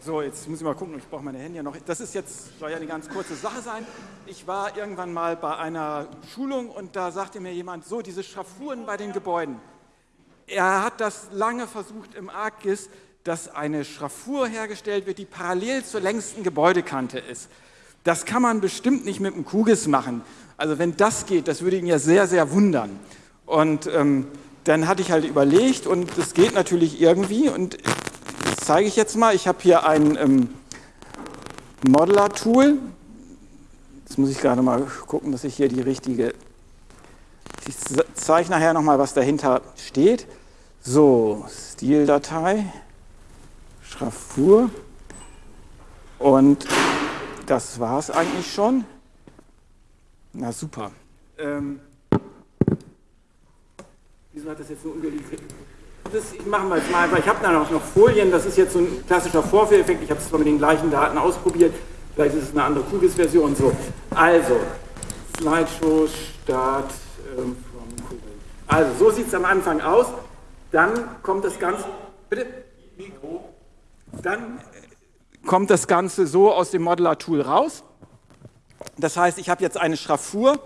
So, jetzt muss ich mal gucken, ich brauche meine Hände ja noch. Das ist jetzt, soll ja eine ganz kurze Sache sein. Ich war irgendwann mal bei einer Schulung und da sagte mir jemand, so diese Schraffuren bei den Gebäuden. Er hat das lange versucht im ArcGIS, dass eine Schraffur hergestellt wird, die parallel zur längsten Gebäudekante ist. Das kann man bestimmt nicht mit dem QGIS machen. Also wenn das geht, das würde ihn ja sehr, sehr wundern. Und ähm, dann hatte ich halt überlegt und das geht natürlich irgendwie und das zeige ich jetzt mal. Ich habe hier ein ähm, Modeler-Tool. Jetzt muss ich gerade mal gucken, dass ich hier die richtige... Ich zeige nachher nochmal, was dahinter steht. So, Stildatei, Schraffur und das war es eigentlich schon. Na super. Ähm, wieso hat das jetzt so ungeliefert? Das machen wir jetzt mal einfach. Ich habe da noch, noch Folien, das ist jetzt so ein klassischer Vorführeffekt. Ich habe es zwar mit den gleichen Daten ausprobiert, vielleicht ist es eine andere QGIS-Version. So, also, Slideshow, Start ähm, vom Kugel. Also, so sieht es am Anfang aus. Dann kommt das Ganze. Bitte? Mikro. Dann kommt das Ganze so aus dem Modeler-Tool raus. Das heißt, ich habe jetzt eine Schraffur,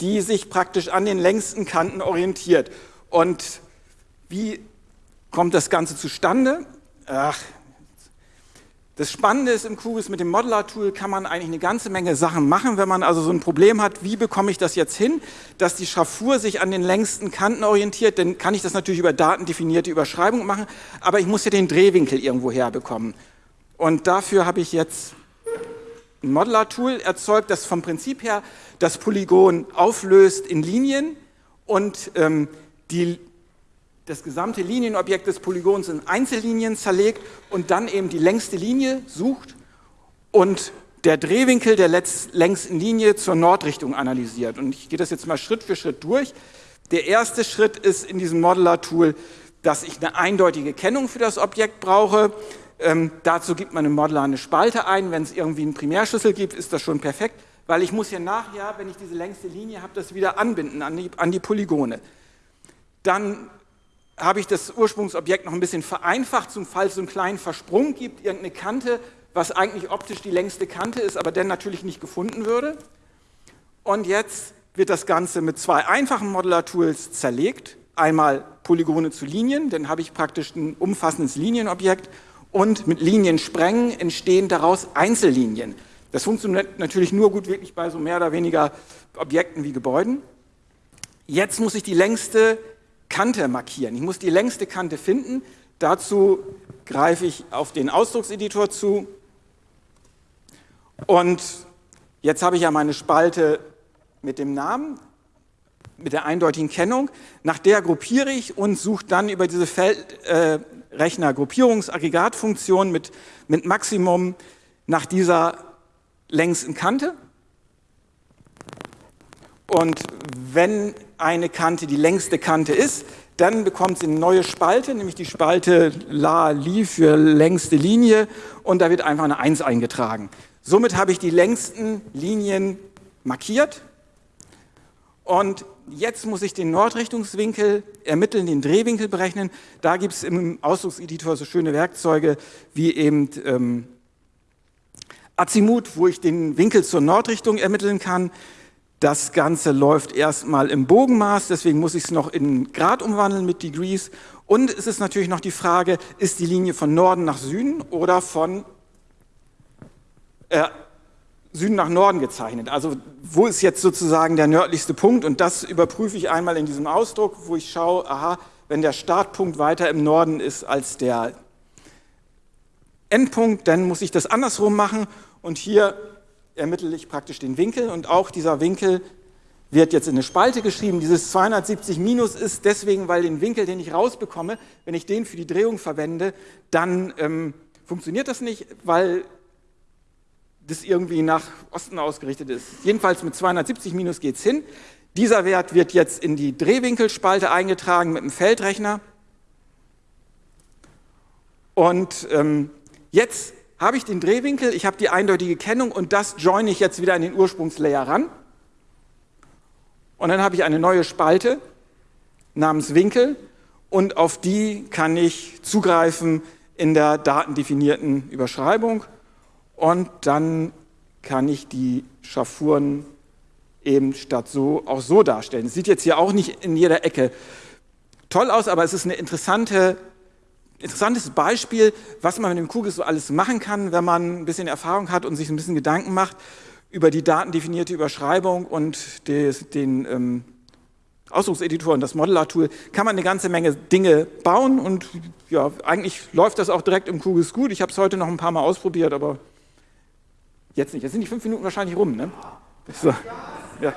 die sich praktisch an den längsten Kanten orientiert. Und wie kommt das Ganze zustande? Ach, das Spannende ist im QGIS mit dem Modeler-Tool kann man eigentlich eine ganze Menge Sachen machen, wenn man also so ein Problem hat, wie bekomme ich das jetzt hin, dass die Schraffur sich an den längsten Kanten orientiert, dann kann ich das natürlich über datendefinierte Überschreibung machen, aber ich muss ja den Drehwinkel irgendwo herbekommen. Und dafür habe ich jetzt ein Modeler-Tool erzeugt, das vom Prinzip her das Polygon auflöst in Linien und ähm, die das gesamte Linienobjekt des Polygons in Einzellinien zerlegt und dann eben die längste Linie sucht und der Drehwinkel der längsten Linie zur Nordrichtung analysiert. Und ich gehe das jetzt mal Schritt für Schritt durch. Der erste Schritt ist in diesem Modeler-Tool, dass ich eine eindeutige Kennung für das Objekt brauche. Ähm, dazu gibt man im Modeler eine Spalte ein. Wenn es irgendwie einen Primärschlüssel gibt, ist das schon perfekt, weil ich muss ja nachher, wenn ich diese längste Linie habe, das wieder anbinden an die, an die Polygone. Dann habe ich das Ursprungsobjekt noch ein bisschen vereinfacht, zum Fall es so einen kleinen Versprung gibt, irgendeine Kante, was eigentlich optisch die längste Kante ist, aber dann natürlich nicht gefunden würde. Und jetzt wird das Ganze mit zwei einfachen Modeler-Tools zerlegt. Einmal Polygone zu Linien, dann habe ich praktisch ein umfassendes Linienobjekt und mit Liniensprengen entstehen daraus Einzellinien. Das funktioniert natürlich nur gut wirklich bei so mehr oder weniger Objekten wie Gebäuden. Jetzt muss ich die längste Kante markieren. Ich muss die längste Kante finden. Dazu greife ich auf den Ausdruckseditor zu. Und jetzt habe ich ja meine Spalte mit dem Namen, mit der eindeutigen Kennung. Nach der gruppiere ich und suche dann über diese Feldrechner-Gruppierungsaggregatfunktion äh, mit, mit Maximum nach dieser längsten Kante. Und wenn eine Kante die längste Kante ist, dann bekommt sie eine neue Spalte, nämlich die Spalte La Li für längste Linie und da wird einfach eine 1 eingetragen. Somit habe ich die längsten Linien markiert und jetzt muss ich den Nordrichtungswinkel ermitteln, den Drehwinkel berechnen. Da gibt es im Ausdruckseditor so schöne Werkzeuge wie eben ähm, Azimut, wo ich den Winkel zur Nordrichtung ermitteln kann. Das Ganze läuft erstmal im Bogenmaß, deswegen muss ich es noch in Grad umwandeln mit Degrees. Und es ist natürlich noch die Frage, ist die Linie von Norden nach Süden oder von äh, Süden nach Norden gezeichnet? Also wo ist jetzt sozusagen der nördlichste Punkt? Und das überprüfe ich einmal in diesem Ausdruck, wo ich schaue, aha, wenn der Startpunkt weiter im Norden ist als der Endpunkt, dann muss ich das andersrum machen. Und hier ermittle ich praktisch den Winkel und auch dieser Winkel wird jetzt in eine Spalte geschrieben. Dieses 270 minus ist deswegen, weil den Winkel, den ich rausbekomme, wenn ich den für die Drehung verwende, dann ähm, funktioniert das nicht, weil das irgendwie nach Osten ausgerichtet ist. Jedenfalls mit 270 minus geht es hin. Dieser Wert wird jetzt in die Drehwinkelspalte eingetragen mit dem Feldrechner. Und ähm, jetzt habe ich den Drehwinkel, ich habe die eindeutige Kennung und das joine ich jetzt wieder an den Ursprungslayer ran. Und dann habe ich eine neue Spalte namens Winkel und auf die kann ich zugreifen, in der datendefinierten Überschreibung und dann kann ich die Schraffuren eben statt so auch so darstellen. Es sieht jetzt hier auch nicht in jeder Ecke toll aus, aber es ist ein interessante, interessantes Beispiel, was man mit dem Kugel so alles machen kann, wenn man ein bisschen Erfahrung hat und sich ein bisschen Gedanken macht über die datendefinierte Überschreibung und des, den ähm, Ausdruckseditor und das Modeler-Tool kann man eine ganze Menge Dinge bauen und ja, eigentlich läuft das auch direkt im Kugels gut. Ich habe es heute noch ein paar Mal ausprobiert, aber jetzt nicht. Jetzt sind die fünf Minuten wahrscheinlich rum, ne? So. Ja.